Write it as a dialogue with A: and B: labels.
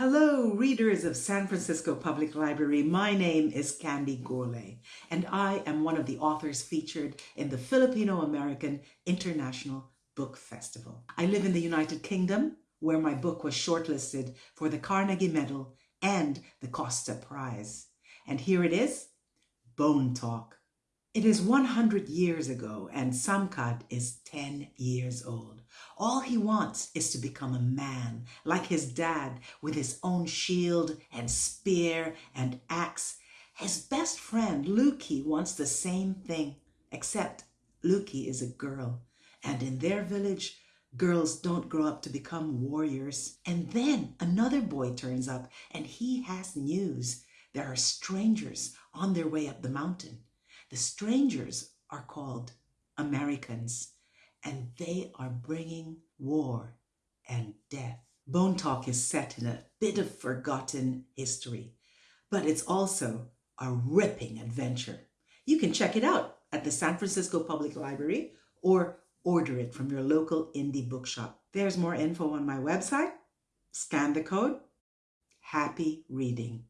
A: Hello, readers of San Francisco Public Library. My name is Candy Gourlay, and I am one of the authors featured in the Filipino American International Book Festival. I live in the United Kingdom, where my book was shortlisted for the Carnegie Medal and the Costa Prize. And here it is, Bone Talk. It is 100 years ago, and Samkad is 10 years old. All he wants is to become a man, like his dad, with his own shield and spear and axe. His best friend, Luki, wants the same thing, except Luki is a girl. And in their village, girls don't grow up to become warriors. And then another boy turns up, and he has news. There are strangers on their way up the mountain. The strangers are called Americans, and they are bringing war and death. Bone Talk is set in a bit of forgotten history, but it's also a ripping adventure. You can check it out at the San Francisco Public Library or order it from your local indie bookshop. There's more info on my website. Scan the code. Happy reading.